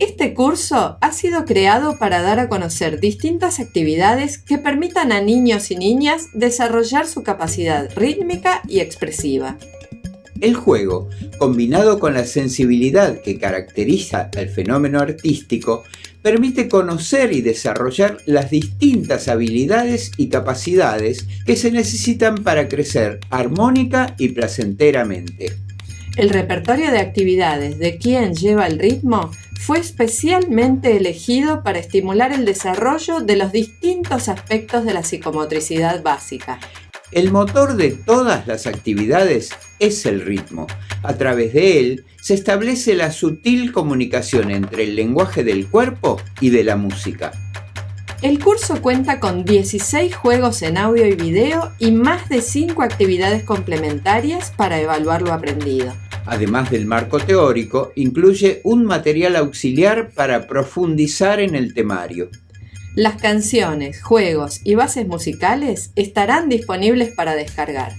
Este curso ha sido creado para dar a conocer distintas actividades que permitan a niños y niñas desarrollar su capacidad rítmica y expresiva. El juego, combinado con la sensibilidad que caracteriza al fenómeno artístico, permite conocer y desarrollar las distintas habilidades y capacidades que se necesitan para crecer armónica y placenteramente. El repertorio de actividades de quien lleva el ritmo fue especialmente elegido para estimular el desarrollo de los distintos aspectos de la psicomotricidad básica. El motor de todas las actividades es el ritmo. A través de él se establece la sutil comunicación entre el lenguaje del cuerpo y de la música. El curso cuenta con 16 juegos en audio y video y más de 5 actividades complementarias para evaluar lo aprendido además del marco teórico, incluye un material auxiliar para profundizar en el temario. Las canciones, juegos y bases musicales estarán disponibles para descargar.